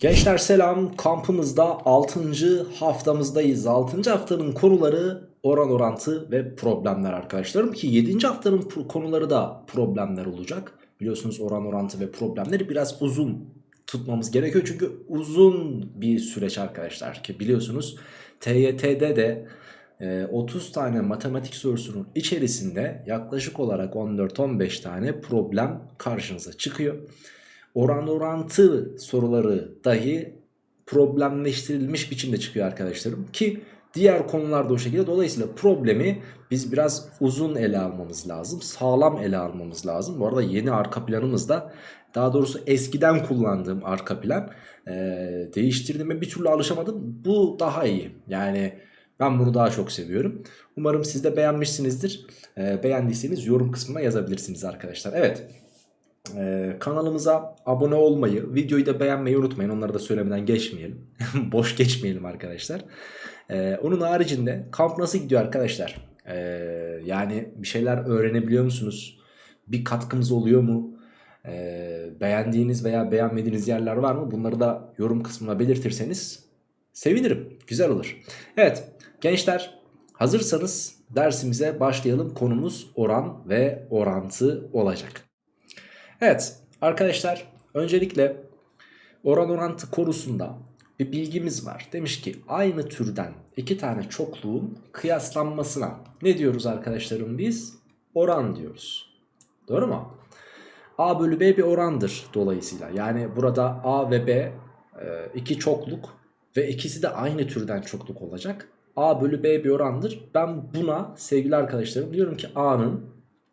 Gençler selam kampımızda 6. haftamızdayız. 6. haftanın konuları oran orantı ve problemler arkadaşlarım. Ki 7. haftanın konuları da problemler olacak. Biliyorsunuz oran orantı ve problemleri biraz uzun tutmamız gerekiyor. Çünkü uzun bir süreç arkadaşlar. Ki biliyorsunuz TYT'de de e, 30 tane matematik sorusunun içerisinde yaklaşık olarak 14-15 tane problem karşınıza çıkıyor oran orantı soruları dahi problemleştirilmiş biçimde çıkıyor arkadaşlarım. Ki diğer konularda o şekilde. Dolayısıyla problemi biz biraz uzun ele almamız lazım. Sağlam ele almamız lazım. Bu arada yeni arka planımız da daha doğrusu eskiden kullandığım arka plan e, değiştirdiğime bir türlü alışamadım. Bu daha iyi. Yani ben bunu daha çok seviyorum. Umarım siz de beğenmişsinizdir. E, beğendiyseniz yorum kısmına yazabilirsiniz arkadaşlar. Evet. Ee, kanalımıza abone olmayı, videoyu da beğenmeyi unutmayın. Onları da söylemeden geçmeyelim. Boş geçmeyelim arkadaşlar. Ee, onun haricinde kamp nasıl gidiyor arkadaşlar? Ee, yani bir şeyler öğrenebiliyor musunuz? Bir katkımız oluyor mu? Ee, beğendiğiniz veya beğenmediğiniz yerler var mı? Bunları da yorum kısmına belirtirseniz sevinirim. Güzel olur. Evet gençler hazırsanız dersimize başlayalım. Konumuz oran ve orantı olacak. Evet arkadaşlar öncelikle oran orantı konusunda bir bilgimiz var. Demiş ki aynı türden iki tane çokluğun kıyaslanmasına ne diyoruz arkadaşlarım biz? Oran diyoruz. Doğru mu? A bölü B bir orandır dolayısıyla. Yani burada A ve B e, iki çokluk ve ikisi de aynı türden çokluk olacak. A bölü B bir orandır. Ben buna sevgili arkadaşlarım diyorum ki A'nın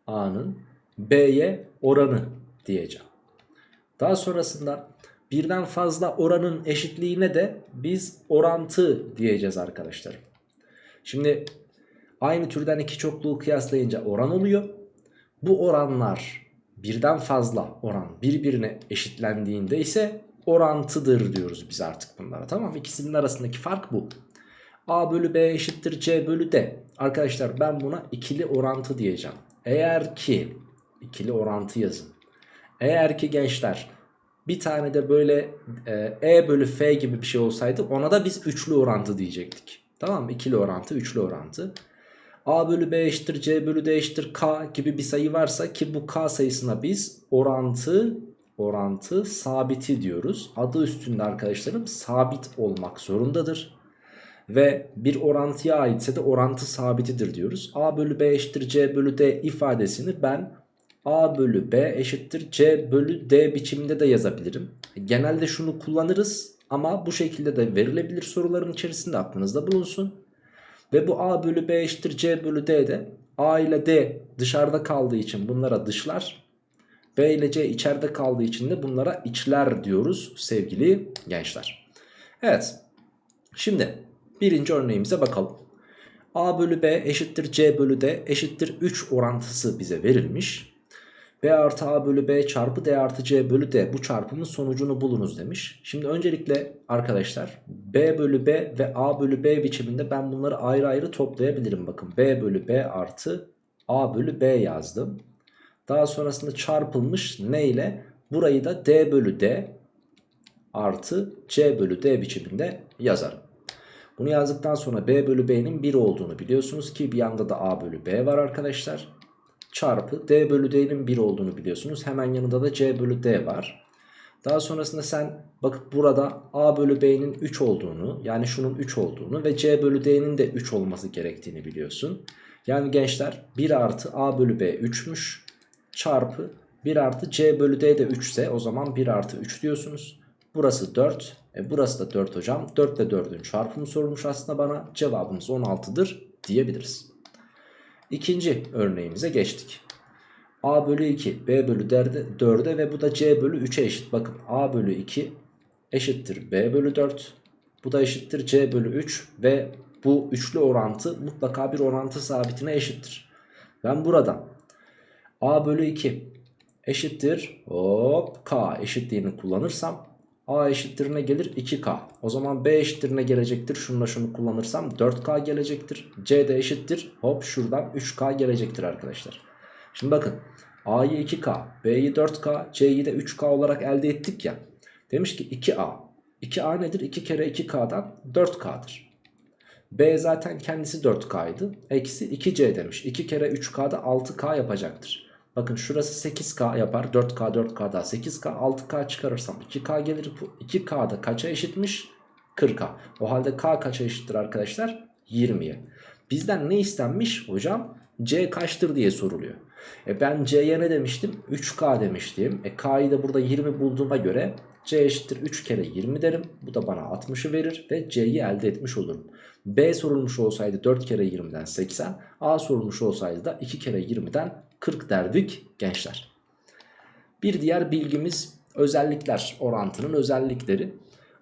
A'nın B'ye oranı diyeceğim. Daha sonrasında birden fazla oranın eşitliğine de biz orantı diyeceğiz arkadaşlar. Şimdi aynı türden iki çokluğu kıyaslayınca oran oluyor. Bu oranlar birden fazla oran birbirine eşitlendiğinde ise orantıdır diyoruz biz artık bunlara. Tamam ikisinin arasındaki fark bu. A bölü B eşittir C bölü D. Arkadaşlar ben buna ikili orantı diyeceğim. Eğer ki ikili orantı yazın. Eğer ki gençler bir tane de böyle e, E bölü F gibi bir şey olsaydı ona da biz üçlü orantı diyecektik. Tamam mı? İkili orantı, üçlü orantı. A bölü B eşittir C bölü D eşittir K gibi bir sayı varsa ki bu K sayısına biz orantı orantı sabiti diyoruz. Adı üstünde arkadaşlarım sabit olmak zorundadır. Ve bir orantıya aitse de orantı sabitidir diyoruz. A bölü B eşittir C bölü D ifadesini ben A bölü B eşittir C bölü D biçiminde de yazabilirim. Genelde şunu kullanırız ama bu şekilde de verilebilir soruların içerisinde aklınızda bulunsun. Ve bu A bölü B eşittir C bölü D de A ile D dışarıda kaldığı için bunlara dışlar. B ile C içeride kaldığı için de bunlara içler diyoruz sevgili gençler. Evet şimdi birinci örneğimize bakalım. A bölü B eşittir C bölü D eşittir 3 orantısı bize verilmiş. B artı A bölü B çarpı D artı C bölü D bu çarpımın sonucunu bulunuz demiş. Şimdi öncelikle arkadaşlar B bölü B ve A bölü B biçiminde ben bunları ayrı ayrı toplayabilirim. Bakın B bölü B artı A bölü B yazdım. Daha sonrasında çarpılmış ne ile? Burayı da D bölü D artı C bölü D biçiminde yazarım. Bunu yazdıktan sonra B bölü B'nin 1 olduğunu biliyorsunuz ki bir yanda da A bölü B var arkadaşlar çarpı d bölü d'nin 1 olduğunu biliyorsunuz. Hemen yanında da c bölü d var. Daha sonrasında sen bakıp burada a bölü b'nin 3 olduğunu yani şunun 3 olduğunu ve c bölü d'nin de 3 olması gerektiğini biliyorsun. Yani gençler 1 artı a bölü b 3'müş çarpı 1 artı c bölü d de 3 ise o zaman 1 artı 3 diyorsunuz. Burası 4 e burası da 4 hocam 4 ile 4'ün çarpımı sorulmuş aslında bana cevabımız 16'dır diyebiliriz. İkinci örneğimize geçtik. A bölü 2 B bölü 4'e ve bu da C bölü 3'e eşit. Bakın A bölü 2 eşittir B bölü 4. Bu da eşittir C bölü 3 ve bu üçlü orantı mutlaka bir orantı sabitine eşittir. Ben buradan A bölü 2 eşittir hop K eşitliğini kullanırsam A eşittir ne gelir? 2K. O zaman B eşittir ne gelecektir? Şununla şunu kullanırsam 4K gelecektir. C de eşittir. Hop şuradan 3K gelecektir arkadaşlar. Şimdi bakın A'yı 2K, B'yi 4K, C'yi de 3K olarak elde ettik ya. Demiş ki 2A, 2a nedir? 2 kere 2k'dan 4k'dır. B zaten kendisi 4K'ydı. Eksi 2C demiş. 2 kere 3K'da 6K yapacaktır. Bakın şurası 8K yapar. 4K 4K daha 8K 6K çıkarırsam 2K gelir. 2K'da kaça eşitmiş? 40K. O halde K kaça eşittir arkadaşlar? 20'ye. Bizden ne istenmiş hocam? C kaçtır diye soruluyor. E ben C'ye ne demiştim? 3K demiştim. E K'yı da burada 20 bulduğuma göre C eşittir 3 kere 20 derim. Bu da bana 60'ı verir ve C'yi elde etmiş olurum. B sorulmuş olsaydı 4 kere 20'den 80. A sorulmuş olsaydı da 2 kere 20'den 40 derdik gençler. Bir diğer bilgimiz özellikler orantının özellikleri.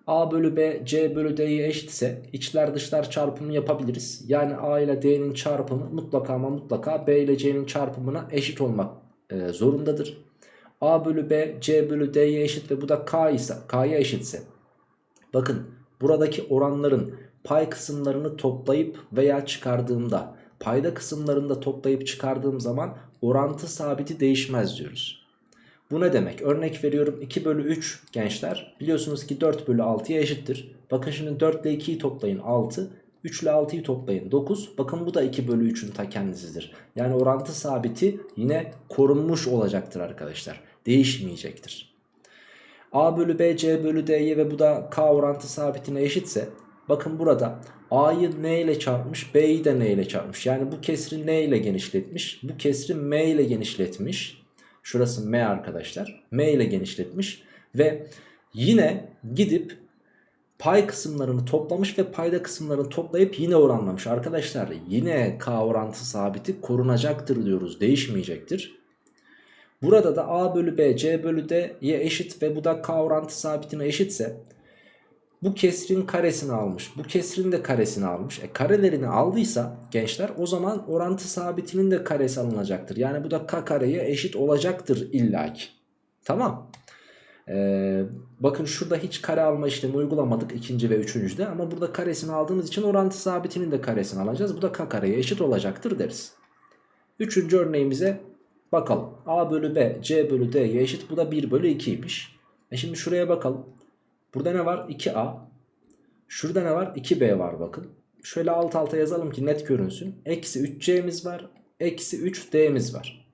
A bölü B C bölü D'ye eşitse içler dışlar çarpımı yapabiliriz. Yani A ile D'nin çarpımı mutlaka ama mutlaka B ile C'nin çarpımına eşit olmak e, zorundadır. A bölü B C bölü D'ye eşit ve bu da K ise K'ya eşitse. Bakın buradaki oranların pay kısımlarını toplayıp veya çıkardığımda payda kısımlarında toplayıp çıkardığım zaman orantı sabiti değişmez diyoruz. Bu ne demek? Örnek veriyorum 2 bölü 3 gençler biliyorsunuz ki 4 bölü 6'ya eşittir. Bakın şimdi 4 ile 2'yi toplayın 6. 3 ile 6'yı toplayın 9. Bakın bu da 2 bölü 3'ün ta kendisidir. Yani orantı sabiti yine korunmuş olacaktır arkadaşlar. Değişmeyecektir. A bölü B, C bölü D'ye ve bu da K orantı sabitine eşitse bakın burada A'yı N ile çarpmış B'yi de N ile çarpmış. Yani bu kesri N ile genişletmiş. Bu kesri M ile genişletmiş. Şurası M arkadaşlar. M ile genişletmiş. Ve yine gidip pay kısımlarını toplamış ve payda kısımlarını toplayıp yine oranlamış. Arkadaşlar yine K orantı sabiti korunacaktır diyoruz. Değişmeyecektir. Burada da A bölü B C bölü D'ye eşit ve bu da K orantı sabitine eşitse bu kesrin karesini almış. Bu kesrin de karesini almış. E karelerini aldıysa gençler o zaman orantı sabitinin de karesi alınacaktır. Yani bu da k kareye eşit olacaktır illaki. Tamam. Ee, bakın şurada hiç kare alma işlemi uygulamadık ikinci ve üçüncüde. Ama burada karesini aldığımız için orantı sabitinin de karesini alacağız. Bu da k kareye eşit olacaktır deriz. Üçüncü örneğimize bakalım. a bölü b c bölü d'ye eşit. Bu da 1 bölü 2'ymiş. E şimdi şuraya bakalım. Burada ne var? 2A. Şurada ne var? 2B var bakın. Şöyle alt alta yazalım ki net görünsün. Eksi 3C'miz var. Eksi 3D'miz var.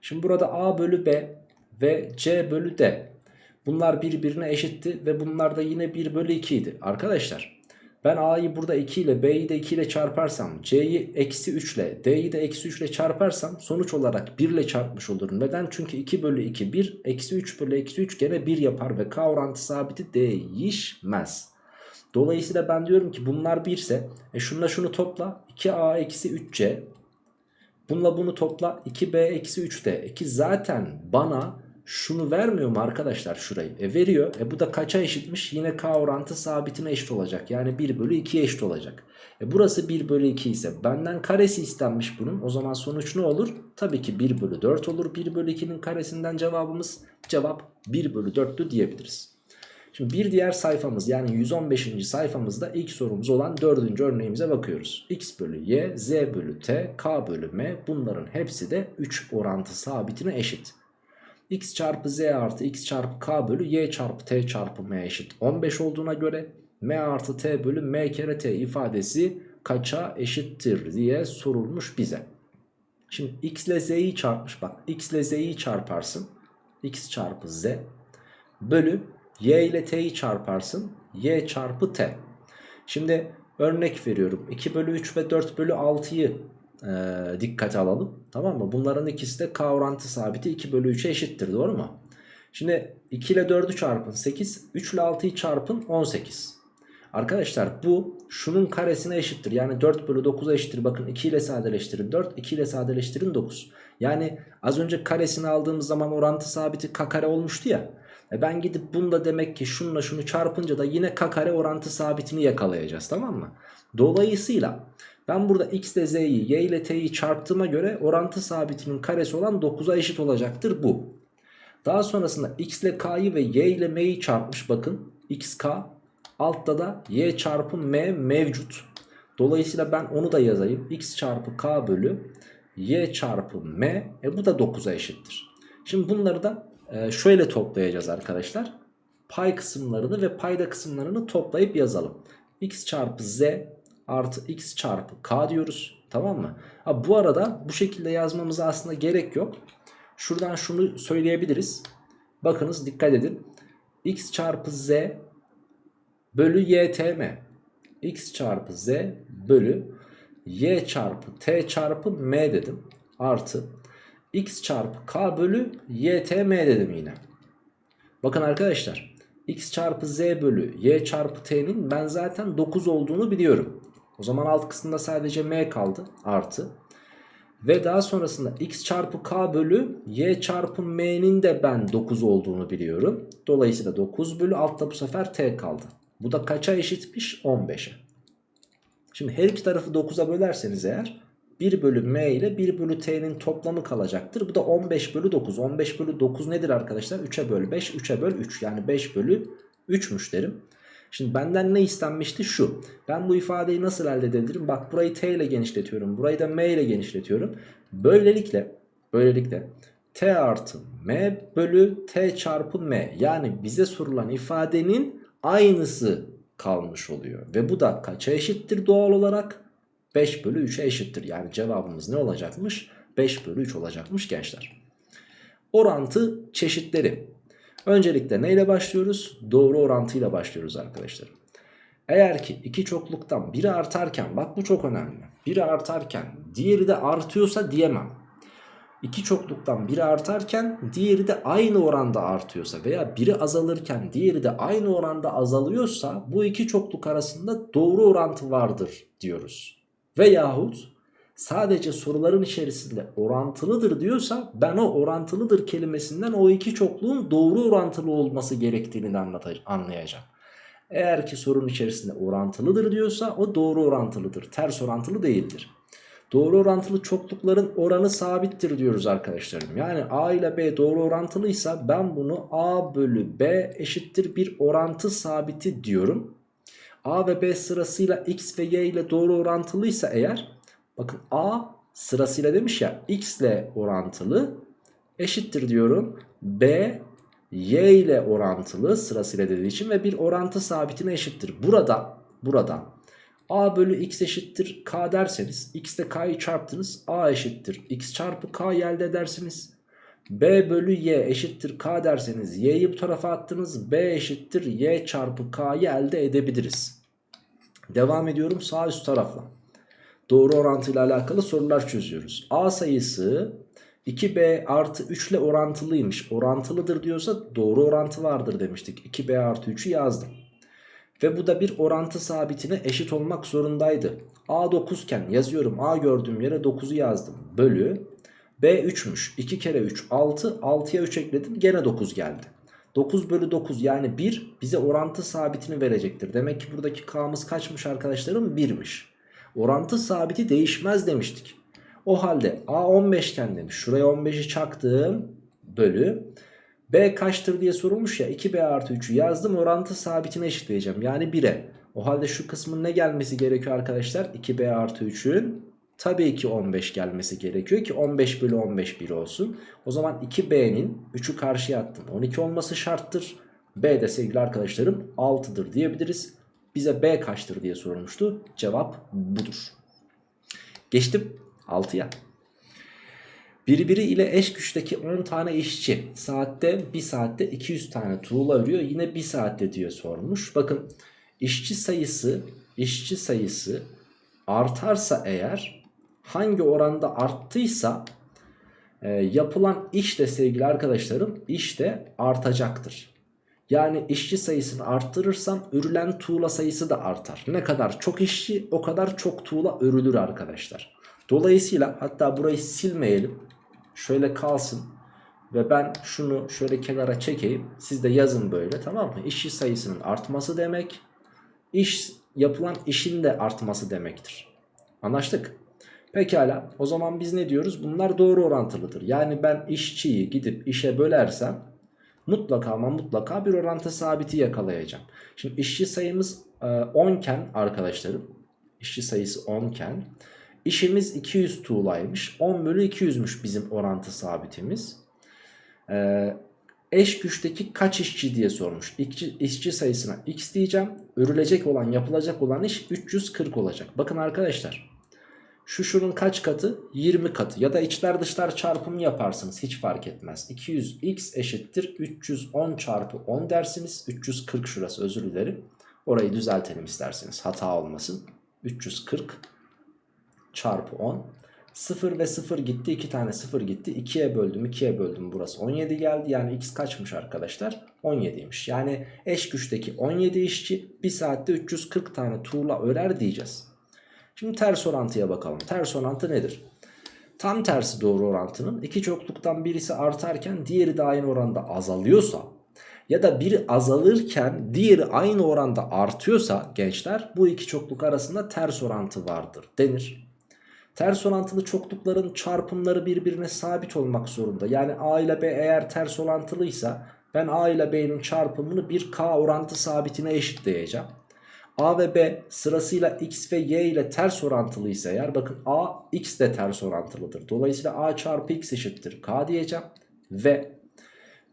Şimdi burada A bölü B ve C bölü D. Bunlar birbirine eşitti ve bunlar da yine 1 bölü 2 idi. Arkadaşlar ben A'yı burada 2 ile B'yi de 2 ile çarparsam C'yi eksi 3 ile D'yi de eksi 3 ile çarparsam sonuç olarak 1 ile çarpmış olurum. Neden? Çünkü 2 bölü 2 1 eksi 3 bölü eksi 3 gene 1 yapar ve K orantı sabiti değişmez. Dolayısıyla ben diyorum ki bunlar 1 ise e şunla şunu topla 2A eksi 3C Bununla bunu topla 2B eksi 3D. Ki zaten bana şunu vermiyor mu arkadaşlar şurayı? E veriyor. E bu da kaça eşitmiş? Yine K orantı sabitine eşit olacak. Yani 1 bölü 2'ye eşit olacak. E burası 1 bölü 2 ise benden karesi istenmiş bunun. O zaman sonuç ne olur? Tabii ki 1 bölü 4 olur. 1 bölü 2'nin karesinden cevabımız cevap 1 bölü 4'tü diyebiliriz. Şimdi bir diğer sayfamız yani 115. sayfamızda ilk sorumuz olan dördüncü örneğimize bakıyoruz. x bölü y, z bölü t, k bölü m bunların hepsi de 3 orantı sabitine eşit x çarpı z artı x çarpı k bölü y çarpı t çarpı m eşit 15 olduğuna göre m artı t bölü m kere t ifadesi kaça eşittir diye sorulmuş bize. Şimdi x ile z'yi çarpmış bak x ile z'yi çarparsın x çarpı z bölü y ile t'yi çarparsın y çarpı t. Şimdi örnek veriyorum 2 bölü 3 ve 4 bölü 6'yı e, dikkate alalım. Tamam mı? Bunların ikisi de k orantı sabiti 2 bölü 3'e eşittir doğru mu? Şimdi 2 ile 4'ü çarpın 8, 3 ile 6'yı çarpın 18. Arkadaşlar bu şunun karesine eşittir. Yani 4 bölü 9'a eşittir. Bakın 2 ile sadeleştirin 4, 2 ile sadeleştirin 9. Yani az önce karesini aldığımız zaman orantı sabiti k kare olmuştu ya. E ben gidip bunda demek ki şununla şunu çarpınca da yine k kare orantı sabitini yakalayacağız tamam mı? Dolayısıyla ben burada x ile z'yi y ile t'yi çarptığıma göre orantı sabitinin karesi olan 9'a eşit olacaktır bu. Daha sonrasında x ile k'yı ve y ile m'yi çarpmış bakın. xk altta da y çarpı m mevcut. Dolayısıyla ben onu da yazayım. x çarpı k bölü y çarpı m. E bu da 9'a eşittir. Şimdi bunları da e, şöyle toplayacağız arkadaşlar. pay kısımlarını ve payda kısımlarını toplayıp yazalım. x çarpı z artı x çarpı k diyoruz. Tamam mı? Ha, bu arada bu şekilde yazmamıza aslında gerek yok. Şuradan şunu söyleyebiliriz. Bakınız dikkat edin. x çarpı z bölü ytm. x çarpı z bölü y çarpı t çarpı m dedim. Artı x çarpı k bölü ytm dedim yine. Bakın arkadaşlar x çarpı z bölü y çarpı t'nin ben zaten 9 olduğunu biliyorum. O zaman alt kısımda sadece m kaldı artı. Ve daha sonrasında x çarpı k bölü y çarpı m'nin de ben 9 olduğunu biliyorum. Dolayısıyla 9 bölü altta bu sefer t kaldı. Bu da kaça eşitmiş? 15'e. Şimdi her iki tarafı 9'a bölerseniz eğer 1 bölü m ile 1 bölü t'nin toplamı kalacaktır. Bu da 15 bölü 9. 15 bölü 9 nedir arkadaşlar? 3'e böl 5, 3'e böl 3. Yani 5 bölü 3'müş derim. Şimdi benden ne istenmişti? Şu. Ben bu ifadeyi nasıl elde edebilirim? Bak burayı t ile genişletiyorum. Burayı da m ile genişletiyorum. Böylelikle, böylelikle t artı m bölü t çarpı m. Yani bize sorulan ifadenin aynısı kalmış oluyor. Ve bu da kaça eşittir doğal olarak? 5 bölü 3'e eşittir. Yani cevabımız ne olacakmış? 5 bölü 3 olacakmış gençler. Orantı çeşitleri. Öncelikle neyle başlıyoruz? Doğru orantıyla başlıyoruz arkadaşlar. Eğer ki iki çokluktan biri artarken bak bu çok önemli. Biri artarken diğeri de artıyorsa diyemem. İki çokluktan biri artarken diğeri de aynı oranda artıyorsa veya biri azalırken diğeri de aynı oranda azalıyorsa bu iki çokluk arasında doğru orantı vardır diyoruz. Veyahut sadece soruların içerisinde orantılıdır diyorsa ben o orantılıdır kelimesinden o iki çokluğun doğru orantılı olması gerektiğini anlayacağım. Eğer ki sorunun içerisinde orantılıdır diyorsa o doğru orantılıdır. Ters orantılı değildir. Doğru orantılı çoklukların oranı sabittir diyoruz arkadaşlarım. Yani A ile B doğru orantılıysa ben bunu A bölü B eşittir bir orantı sabiti diyorum. A ve B sırasıyla X ve Y ile doğru orantılıysa eğer bakın A sırasıyla demiş ya X ile orantılı eşittir diyorum. B Y ile orantılı sırasıyla dediği için ve bir orantı sabitine eşittir. Burada burada A bölü X eşittir K derseniz X ile K'yı çarptınız A eşittir X çarpı K elde edersiniz. B bölü Y eşittir K derseniz Y'yi bu tarafa attınız B eşittir Y çarpı K'yı elde edebiliriz. Devam ediyorum sağ üst tarafla. Doğru orantıyla alakalı sorular çözüyoruz. A sayısı 2B artı 3 ile orantılıymış. Orantılıdır diyorsa doğru orantı vardır demiştik. 2B artı 3'ü yazdım. Ve bu da bir orantı sabitine eşit olmak zorundaydı. A 9 iken yazıyorum. A gördüğüm yere 9'u yazdım. Bölü. B 3'müş. 2 kere 3 6. 6'ya 3 ekledim. Gene 9 geldi. 9 bölü 9 yani 1 bize orantı sabitini verecektir. Demek ki buradaki k'mız kaçmış arkadaşlarım? 1'miş. Orantı sabiti değişmez demiştik. O halde a 15 iken demiş. Şuraya 15'i çaktım. Bölü. B kaçtır diye sorulmuş ya 2B artı 3'ü yazdım orantı sabitine eşitleyeceğim yani 1'e. O halde şu kısmın ne gelmesi gerekiyor arkadaşlar? 2B artı 3'ün tabii ki 15 gelmesi gerekiyor ki 15 bölü 15 1 olsun. O zaman 2B'nin 3'ü karşıya attım 12 olması şarttır. B de sevgili arkadaşlarım 6'dır diyebiliriz. Bize B kaçtır diye sorulmuştu. Cevap budur. Geçtim 6'ya. Birbiri ile eş güçteki 10 tane işçi saatte 1 saatte 200 tane tuğla örüyor. Yine 1 saatte diye sormuş. Bakın işçi sayısı işçi sayısı artarsa eğer hangi oranda arttıysa e, yapılan iş de sevgili arkadaşlarım iş de artacaktır. Yani işçi sayısını arttırırsam örülen tuğla sayısı da artar. Ne kadar çok işçi o kadar çok tuğla örülür arkadaşlar. Dolayısıyla hatta burayı silmeyelim. Şöyle kalsın. Ve ben şunu şöyle kenara çekeyim. Siz de yazın böyle tamam mı? İşçi sayısının artması demek. İş yapılan işin de artması demektir. Anlaştık. Pekala o zaman biz ne diyoruz? Bunlar doğru orantılıdır. Yani ben işçiyi gidip işe bölersem mutlaka ama mutlaka bir orantı sabiti yakalayacağım. Şimdi işçi sayımız 10 e, iken arkadaşlarım işçi sayısı 10 iken işimiz 200 tuğlaymış. 10 bölü 200'müş bizim orantı sabitimiz. Ee, eş güçteki kaç işçi diye sormuş. İşçi, işçi sayısına x diyeceğim. Örülecek olan yapılacak olan iş 340 olacak. Bakın arkadaşlar şu şunun kaç katı? 20 katı ya da içler dışlar çarpımı yaparsınız hiç fark etmez. 200x eşittir 310 çarpı 10 dersiniz. 340 şurası özür dilerim. Orayı düzeltelim isterseniz hata olmasın. 340 çarpı 10. 0 ve 0 gitti 2 tane 0 gitti 2'ye böldüm 2'ye böldüm burası 17 geldi yani x kaçmış arkadaşlar 17'ymiş yani eş güçteki 17 işçi 1 saatte 340 tane tuğla örer diyeceğiz şimdi ters orantıya bakalım ters orantı nedir tam tersi doğru orantının iki çokluktan birisi artarken diğeri de aynı oranda azalıyorsa ya da biri azalırken diğeri aynı oranda artıyorsa gençler bu iki çokluk arasında ters orantı vardır denir Ters orantılı çoklukların çarpımları birbirine sabit olmak zorunda. Yani A ile B eğer ters orantılıysa ben A ile B'nin çarpımını bir K orantı sabitine eşitleyeceğim. A ve B sırasıyla X ve Y ile ters orantılıysa eğer bakın A X de ters orantılıdır. Dolayısıyla A çarpı X eşittir K diyeceğim. Ve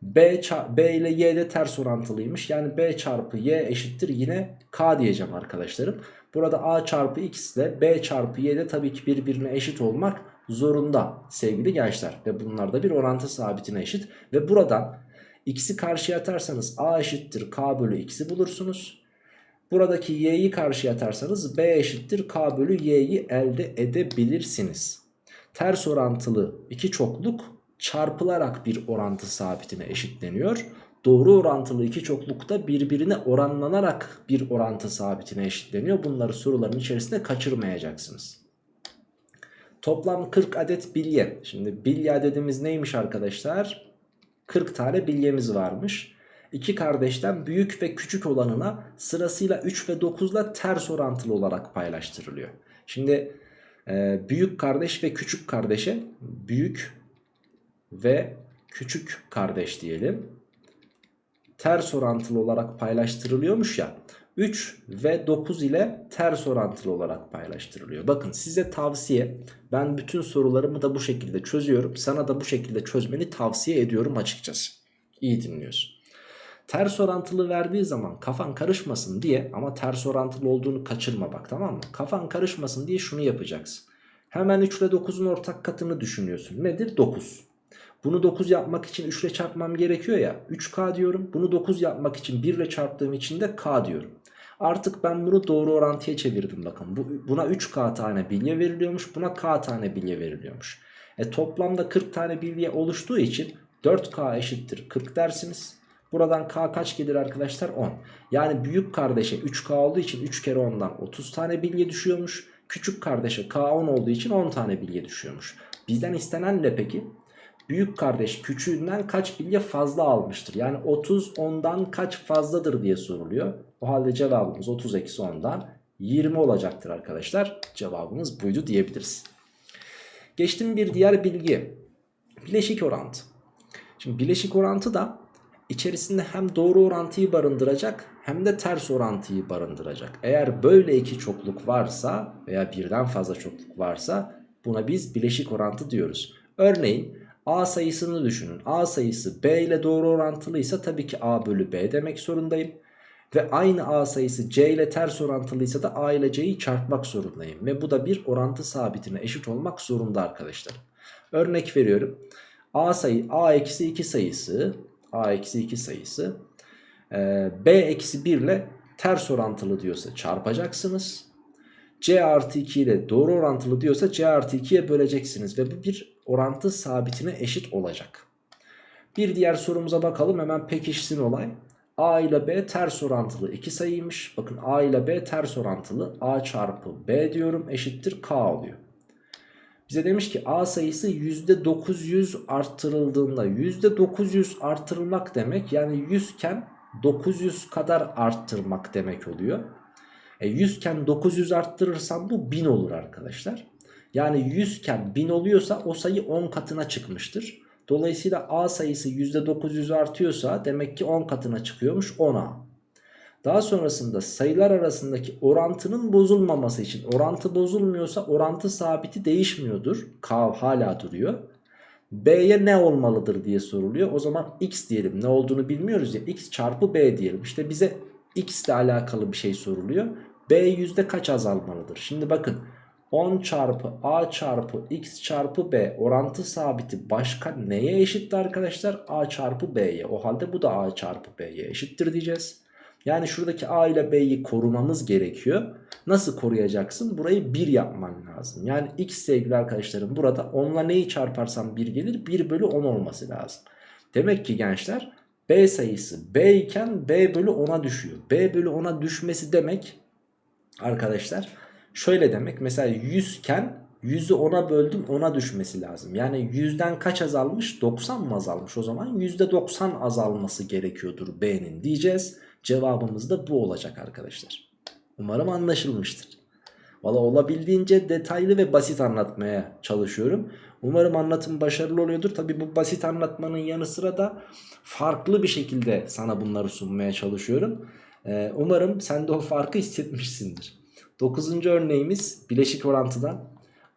B, B ile Y de ters orantılıymış. Yani B çarpı Y eşittir yine K diyeceğim arkadaşlarım. Burada A çarpı X ile B çarpı Y de tabii ki birbirine eşit olmak zorunda sevgili gençler. Ve bunlar da bir orantı sabitine eşit. Ve buradan X'i karşıya atarsanız A eşittir K bölü X'i bulursunuz. Buradaki Y'yi karşıya atarsanız B eşittir K bölü Y'yi elde edebilirsiniz. Ters orantılı iki çokluk çarpılarak bir orantı sabitine eşitleniyor. Doğru orantılı iki çoklukta birbirine oranlanarak bir orantı sabitine eşitleniyor. Bunları soruların içerisinde kaçırmayacaksınız. Toplam 40 adet bilye. Şimdi bilye adedimiz neymiş arkadaşlar? 40 tane bilyemiz varmış. İki kardeşten büyük ve küçük olanına sırasıyla 3 ve 9 ile ters orantılı olarak paylaştırılıyor. Şimdi e, büyük kardeş ve küçük kardeşe büyük ve küçük kardeş diyelim. Ters orantılı olarak paylaştırılıyormuş ya. 3 ve 9 ile ters orantılı olarak paylaştırılıyor. Bakın size tavsiye ben bütün sorularımı da bu şekilde çözüyorum. Sana da bu şekilde çözmeni tavsiye ediyorum açıkçası. İyi dinliyorsun. Ters orantılı verdiği zaman kafan karışmasın diye ama ters orantılı olduğunu kaçırma bak tamam mı? Kafan karışmasın diye şunu yapacaksın. Hemen 3 ile 9'un ortak katını düşünüyorsun. Nedir? 9. Bunu 9 yapmak için 3 ile çarpmam gerekiyor ya. 3K diyorum. Bunu 9 yapmak için 1 ile çarptığım için de K diyorum. Artık ben bunu doğru orantıya çevirdim bakın. Bu, buna 3K tane bilye veriliyormuş. Buna K tane bilye veriliyormuş. E toplamda 40 tane bilye oluştuğu için 4K eşittir 40 dersiniz. Buradan K kaç gelir arkadaşlar? 10. Yani büyük kardeşe 3K olduğu için 3 kere 10'dan 30 tane bilye düşüyormuş. Küçük kardeşe K 10 olduğu için 10 tane bilye düşüyormuş. Bizden istenen ne peki? büyük kardeş küçüğünden kaç bilye fazla almıştır? Yani 30 ondan kaç fazladır diye soruluyor. O halde cevabımız 30 eksi 10'dan 20 olacaktır arkadaşlar. Cevabımız buydu diyebiliriz. Geçtim bir diğer bilgi. Bileşik orantı. Şimdi bileşik orantı da içerisinde hem doğru orantıyı barındıracak hem de ters orantıyı barındıracak. Eğer böyle iki çokluk varsa veya birden fazla çokluk varsa buna biz bileşik orantı diyoruz. Örneğin A sayısını düşünün. A sayısı B ile doğru orantılıysa tabii ki A bölü B demek zorundayım. Ve aynı A sayısı C ile ters orantılıysa da A ile C'yi çarpmak zorundayım. Ve bu da bir orantı sabitine eşit olmak zorunda arkadaşlar. Örnek veriyorum. A sayı A eksi 2 sayısı A eksi 2 sayısı e, B eksi 1 ile ters orantılı diyorsa çarpacaksınız. C artı 2 ile doğru orantılı diyorsa C artı 2'ye böleceksiniz. Ve bu bir orantı sabitine eşit olacak. Bir diğer sorumuza bakalım hemen pekişsin olay. A ile B ters orantılı iki sayıymış. Bakın A ile B ters orantılı. A çarpı B diyorum eşittir K oluyor. Bize demiş ki A sayısı %900 arttırıldığında %900 arttırılmak demek yani 100 iken 900 kadar arttırmak demek oluyor. E 100 iken 900 arttırırsam bu 1000 olur arkadaşlar. Yani 100 iken 1000 oluyorsa o sayı 10 katına çıkmıştır. Dolayısıyla A sayısı %900 artıyorsa demek ki 10 katına çıkıyormuş 10A. Daha sonrasında sayılar arasındaki orantının bozulmaması için orantı bozulmuyorsa orantı sabiti değişmiyordur. K hala duruyor. B'ye ne olmalıdır diye soruluyor. O zaman x diyelim. Ne olduğunu bilmiyoruz ya. x çarpı b diyelim. İşte bize x ile alakalı bir şey soruluyor. B yüzde kaç azalmalıdır? Şimdi bakın 10 çarpı a çarpı x çarpı b orantı sabiti başka neye eşitti arkadaşlar? a çarpı b'ye. O halde bu da a çarpı b'ye eşittir diyeceğiz. Yani şuradaki a ile b'yi korumamız gerekiyor. Nasıl koruyacaksın? Burayı 1 yapman lazım. Yani x sevgili arkadaşlarım burada 10'la neyi çarparsam 1 gelir? 1 bölü 10 olması lazım. Demek ki gençler b sayısı b iken b bölü 10'a düşüyor. b bölü 10'a düşmesi demek arkadaşlar şöyle demek. Mesela 100 iken 100'ü 10'a böldüm 10'a düşmesi lazım. Yani 100'den kaç azalmış? 90 mı azalmış? O zaman %90 azalması gerekiyordur b'nin diyeceğiz. Cevabımız da bu olacak arkadaşlar. Umarım anlaşılmıştır. Valla olabildiğince detaylı ve basit anlatmaya çalışıyorum. Umarım anlatım başarılı oluyordur. Tabi bu basit anlatmanın yanı sıra da farklı bir şekilde sana bunları sunmaya çalışıyorum. Ee, umarım sen de o farkı hissetmişsindir. Dokuzuncu örneğimiz bileşik orantıdan.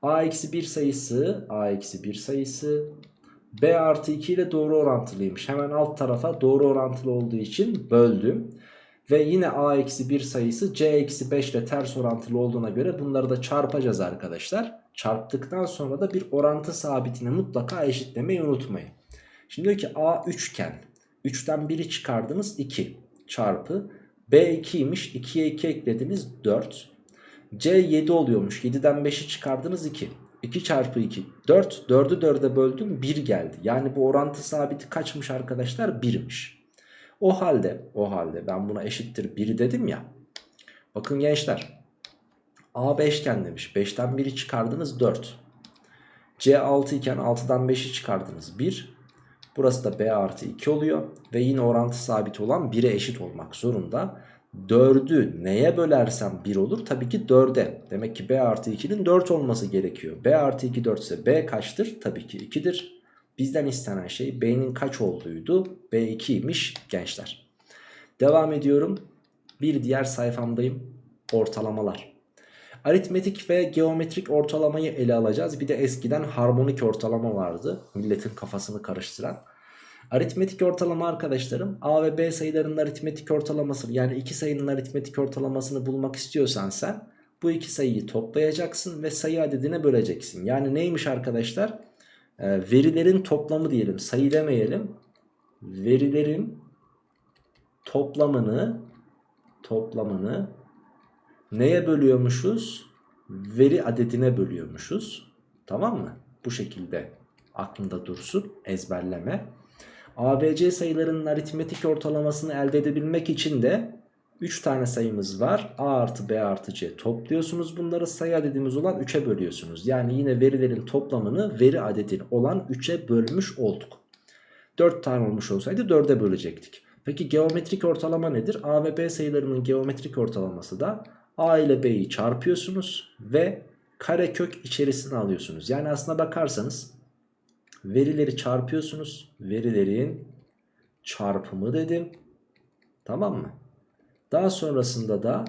A-1 sayısı, a-1 sayısı b artı 2 ile doğru orantılıymış. Hemen alt tarafa doğru orantılı olduğu için böldüm. Ve yine a-1 sayısı c-5 ile ters orantılı olduğuna göre bunları da çarpacağız arkadaşlar. Çarptıktan sonra da bir orantı sabitine mutlaka eşitlemeyi unutmayın. Şimdi diyor ki a 3 iken 3'ten 1'i çıkardınız 2 çarpı b 2'ymiş 2'ye 2 eklediniz 4 c 7 oluyormuş 7'den 5'i çıkardınız 2 2 çarpı 2 4 4'ü 4'e böldüm 1 geldi. Yani bu orantı sabiti kaçmış arkadaşlar 1'miş. O halde o halde ben buna eşittir 1 dedim ya. Bakın gençler A 5 iken demiş 5'ten 1'i çıkardınız 4. C 6 iken 6'dan 5'i çıkardınız 1. Burası da B artı 2 oluyor. Ve yine orantı sabit olan 1'e eşit olmak zorunda. 4'ü neye bölersem 1 olur? Tabii ki 4'e. Demek ki B artı 2'nin 4 olması gerekiyor. B artı 2 4 ise B kaçtır? Tabii ki 2'dir. Bizden istenen şey B'nin kaç olduğuydu? B2'ymiş gençler. Devam ediyorum. Bir diğer sayfamdayım. Ortalamalar. Aritmetik ve geometrik ortalamayı ele alacağız. Bir de eskiden harmonik ortalama vardı. Milletin kafasını karıştıran. Aritmetik ortalama arkadaşlarım A ve B sayılarının aritmetik ortalamasını yani iki sayının aritmetik ortalamasını bulmak istiyorsan sen bu iki sayıyı toplayacaksın ve sayı adedine böleceksin. Yani neymiş arkadaşlar? Ee, verilerin toplamı diyelim sayı demeyelim. Verilerin toplamını toplamını neye bölüyormuşuz? Veri adedine bölüyormuşuz. Tamam mı? Bu şekilde aklında dursun ezberleme. ABC sayılarının aritmetik ortalamasını elde edebilmek için de 3 tane sayımız var. A artı B artı C topluyorsunuz. Bunları sayı adedimiz olan 3'e bölüyorsunuz. Yani yine verilerin toplamını veri adedin olan 3'e bölmüş olduk. 4 tane olmuş olsaydı 4'e bölecektik. Peki geometrik ortalama nedir? A ve B sayılarının geometrik ortalaması da A ile B'yi çarpıyorsunuz ve karekök içerisine alıyorsunuz. Yani aslına bakarsanız verileri çarpıyorsunuz. Verilerin çarpımı dedim. Tamam mı? Daha sonrasında da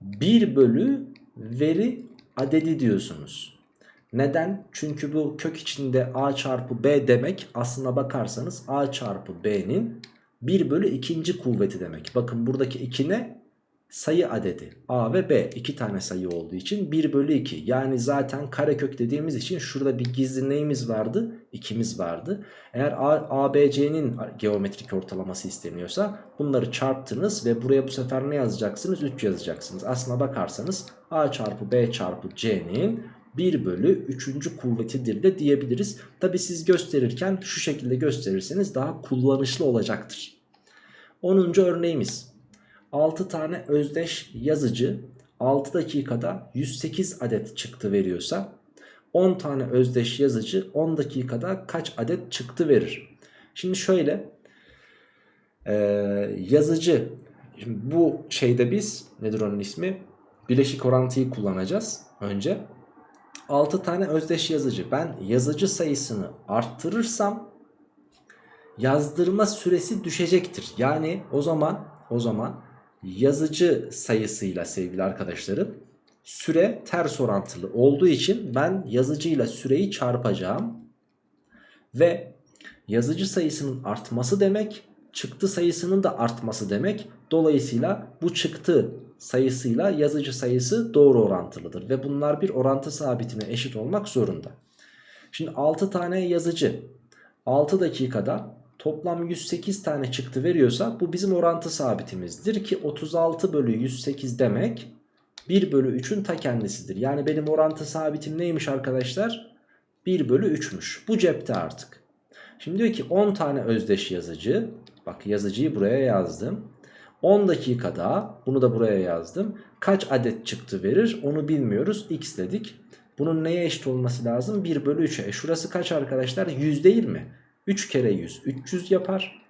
1 bölü veri adedi diyorsunuz. Neden? Çünkü bu kök içinde a çarpı b demek aslına bakarsanız a çarpı b'nin 1 bölü ikinci kuvveti demek. Bakın buradaki 2 ne? Sayı adedi. A ve b iki tane sayı olduğu için 1 bölü 2 yani zaten karekök dediğimiz için şurada bir gizli neyimiz vardı? 2'miz vardı. Eğer a b c'nin geometrik ortalaması isteniyorsa bunları çarptınız ve buraya bu sefer ne yazacaksınız? 3 yazacaksınız. Aslına bakarsanız a çarpı b çarpı c'nin 1 bölü 3. kuvvetidir de diyebiliriz. Tabi siz gösterirken şu şekilde gösterirseniz daha kullanışlı olacaktır. 10. örneğimiz 6 tane özdeş yazıcı 6 dakikada 108 adet çıktı veriyorsa 10 tane özdeş yazıcı 10 dakikada kaç adet çıktı verir? Şimdi şöyle e, yazıcı şimdi bu şeyde biz nedir onun ismi? Bileşik orantıyı kullanacağız önce. 6 tane özdeş yazıcı ben yazıcı sayısını arttırırsam yazdırma süresi düşecektir. Yani o zaman o zaman yazıcı sayısıyla sevgili arkadaşlarım süre ters orantılı olduğu için ben yazıcıyla süreyi çarpacağım. Ve yazıcı sayısının artması demek çıktı sayısının da artması demek. Dolayısıyla bu çıktı sayısıyla yazıcı sayısı doğru orantılıdır. Ve bunlar bir orantı sabitine eşit olmak zorunda. Şimdi 6 tane yazıcı 6 dakikada toplam 108 tane çıktı veriyorsa bu bizim orantı sabitimizdir ki 36 bölü 108 demek 1 bölü 3'ün ta kendisidir. Yani benim orantı sabitim neymiş arkadaşlar? 1 bölü 3'müş. Bu cepte artık. Şimdi diyor ki 10 tane özdeş yazıcı. Bak yazıcıyı buraya yazdım. 10 dakikada bunu da buraya yazdım. Kaç adet çıktı verir onu bilmiyoruz. X dedik. Bunun neye eşit olması lazım? 1 bölü 3'e. E şurası kaç arkadaşlar? 100 değil mi? 3 kere 100 300 yapar.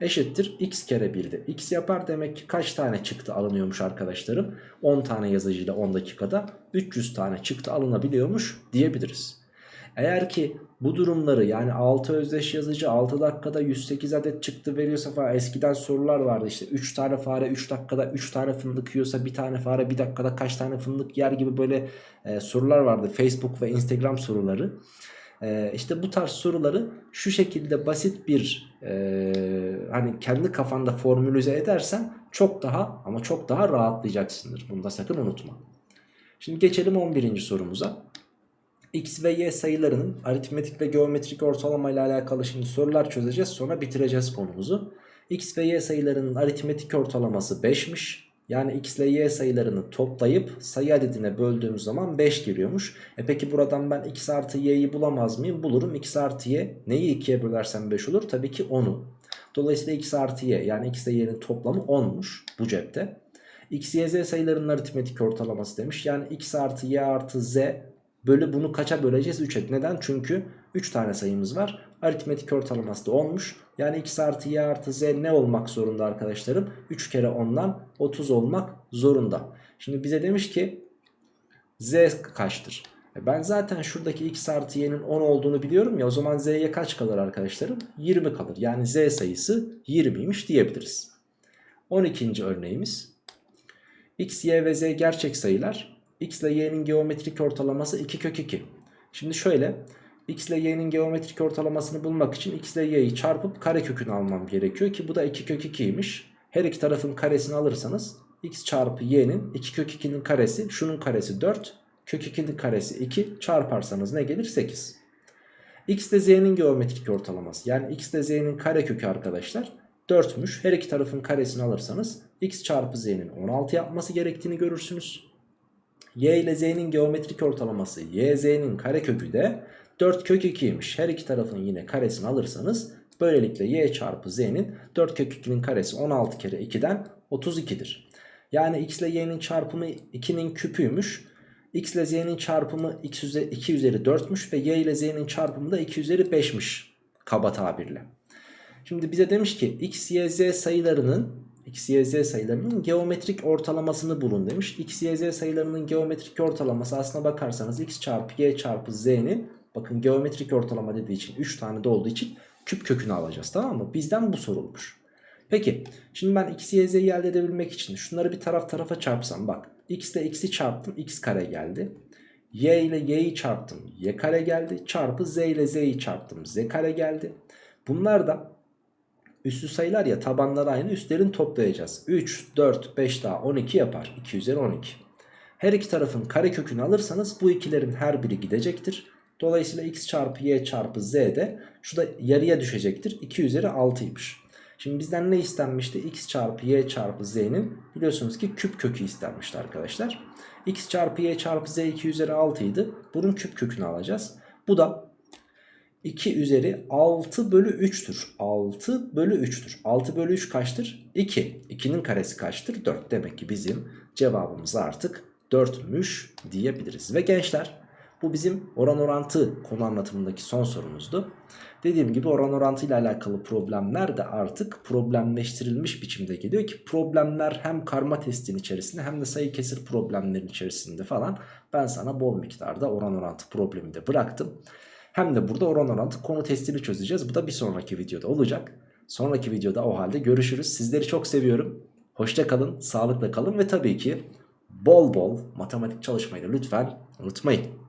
Eşittir x kere 1 de x yapar. Demek ki kaç tane çıktı alınıyormuş arkadaşlarım? 10 tane yazıcıyla 10 dakikada 300 tane çıktı alınabiliyormuş diyebiliriz. Eğer ki bu durumları yani 6 özdeş yazıcı 6 dakikada 108 adet çıktı veriyorsa falan eskiden sorular vardı işte 3 tane fare 3 dakikada 3 tane fındık yiyorsa bir tane fare bir dakikada kaç tane fındık yer gibi böyle e, sorular vardı Facebook ve Instagram soruları. E, işte bu tarz soruları şu şekilde basit bir e, hani kendi kafanda formülize edersen çok daha ama çok daha rahatlayacaksındır. Bunu da sakın unutma. Şimdi geçelim 11. sorumuza x ve y sayılarının aritmetik ve geometrik ortalama ile alakalı şimdi sorular çözeceğiz. Sonra bitireceğiz konumuzu. x ve y sayılarının aritmetik ortalaması 5'miş. Yani x ile y sayılarını toplayıp sayı adedine böldüğümüz zaman 5 geliyormuş. E peki buradan ben x artı y'yi bulamaz mıyım? Bulurum. x artı y neyi 2'ye bölersem 5 olur? Tabii ki 10'u. Dolayısıyla x artı y yani x ile y'nin toplamı 10'muş bu cepte. x, y, z sayılarının aritmetik ortalaması demiş. Yani x artı y artı z Bölü bunu kaça böleceğiz? 3'e. Neden? Çünkü 3 tane sayımız var. Aritmetik ortalaması da 10'muş. Yani x artı y artı z ne olmak zorunda arkadaşlarım? 3 kere 10'dan 30 olmak zorunda. Şimdi bize demiş ki z kaçtır? E ben zaten şuradaki x artı y'nin 10 olduğunu biliyorum ya o zaman z'ye kaç kalır arkadaşlarım? 20 kalır. Yani z sayısı 20'ymiş diyebiliriz. 12. örneğimiz. x, y ve z gerçek sayılar x ile y'nin geometrik ortalaması 2 kök 2. Şimdi şöyle x ile y'nin geometrik ortalamasını bulmak için x ile y'yi çarpıp kare kökünü almam gerekiyor ki bu da 2 kök 2'ymiş. Her iki tarafın karesini alırsanız x çarpı y'nin 2 kök 2'nin karesi şunun karesi 4 kök 2'nin karesi 2 çarparsanız ne gelir 8. x ile z'nin geometrik ortalaması yani x ile z'nin kare kökü arkadaşlar 4'müş. Her iki tarafın karesini alırsanız x çarpı z'nin 16 yapması gerektiğini görürsünüz y ile z'nin geometrik ortalaması y z'nin karekökü de 4 kök 2'ymiş. Her iki tarafın yine karesini alırsanız böylelikle y çarpı z'nin 4 kök 2'nin karesi 16 kere 2'den 32'dir. Yani x ile y'nin çarpımı 2'nin küpüymüş. x ile z'nin çarpımı 2 üzeri, 2 üzeri 4'müş ve y ile z'nin çarpımı da 2 üzeri 5'miş kaba tabirle. Şimdi bize demiş ki x, y, z sayılarının x, y, z sayılarının geometrik ortalamasını bulun demiş. x, y, z sayılarının geometrik ortalaması aslına bakarsanız x çarpı y çarpı z'nin bakın geometrik ortalama dediği için 3 tane de olduğu için küp kökünü alacağız tamam mı? Bizden bu sorulmuş. Peki şimdi ben x, y, z'yi elde edebilmek için şunları bir taraf tarafa çarpsam bak. x ile x'i çarptım x kare geldi. y ile y'yi çarptım y kare geldi. Çarpı z ile z'yi çarptım z kare geldi. Bunlar da Üstü sayılar ya tabanlar aynı üstlerini toplayacağız. 3, 4, 5 daha 12 yapar. 2 üzeri 12. Her iki tarafın kare kökünü alırsanız bu ikilerin her biri gidecektir. Dolayısıyla x çarpı y çarpı z de şu da yarıya düşecektir. 2 üzeri 6'ymış. Şimdi bizden ne istenmişti? x çarpı y çarpı z'nin biliyorsunuz ki küp kökü istenmişti arkadaşlar. x çarpı y çarpı z 2 üzeri 6 idi. Bunun küp kökünü alacağız. Bu da 2 üzeri 6 bölü 3'tür. 6 bölü 3'tür. 6 bölü 3 kaçtır? 2. 2'nin karesi kaçtır? 4. Demek ki bizim cevabımız artık 4'müş diyebiliriz. Ve gençler bu bizim oran orantı konu anlatımındaki son sorumuzdu. Dediğim gibi oran orantı ile alakalı problemler de artık problemleştirilmiş biçimde geliyor ki problemler hem karma testin içerisinde hem de sayı kesir problemlerin içerisinde falan ben sana bol miktarda oran orantı problemi de bıraktım. Hem de burada oran orantı konu testini çözeceğiz. Bu da bir sonraki videoda olacak. Sonraki videoda o halde görüşürüz. Sizleri çok seviyorum. Hoşça kalın, sağlıkla kalın ve tabii ki bol bol matematik çalışmayı da lütfen unutmayın.